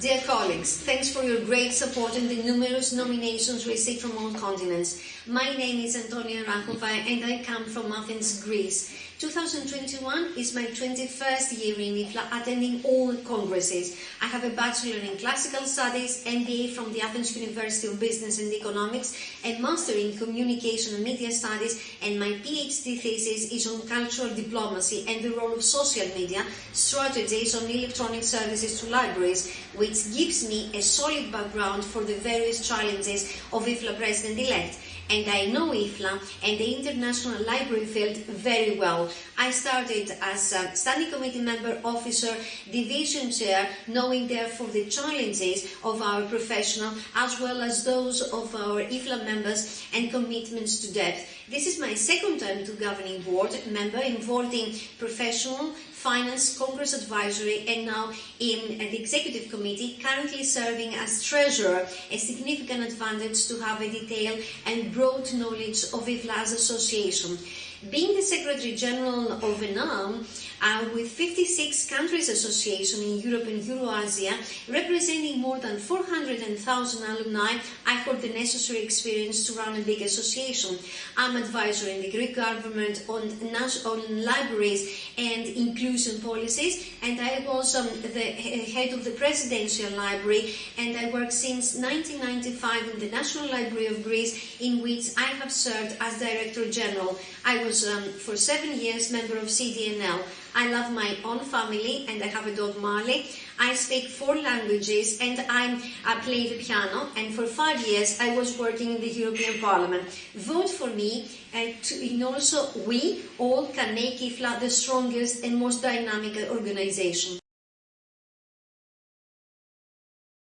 Dear colleagues, thanks for your great support and the numerous nominations received from all continents. My name is Antonia Arahova and I come from Athens, Greece. 2021 is my 21st year in IFLA attending all congresses. I have a Bachelor in Classical Studies, MBA from the Athens University of Business and Economics, a Master in Communication and Media Studies, and my PhD thesis is on cultural diplomacy and the role of social media strategies on electronic services to libraries, which gives me a solid background for the various challenges of IFLA President-elect and I know IFLA and the international library field very well. I started as a standing committee member, officer, division chair, knowing therefore the challenges of our professional as well as those of our IFLA members and commitments to depth. This is my second time to governing board member involving professional, finance, congress advisory and now in the executive committee, currently serving as treasurer, a significant advantage to have a detailed and broad knowledge of IFLA's association. Being the Secretary General of ENAM, uh, with 56 countries association in Europe and Euroasia, representing more than 400,000 alumni, I hold the necessary experience to run a big association. I'm advisor in the Greek government on, on libraries and inclusion policies, and I was um, the head of the Presidential Library, and I work since 1995 in the National Library of Greece, in which I have served as Director General. I was um, for seven years member of CDNL. I love my own family and I have a dog Marley. I speak four languages and I'm, I play the piano and for five years I was working in the European Parliament. Vote for me and, to, and also we all can make IFLA the strongest and most dynamic organization.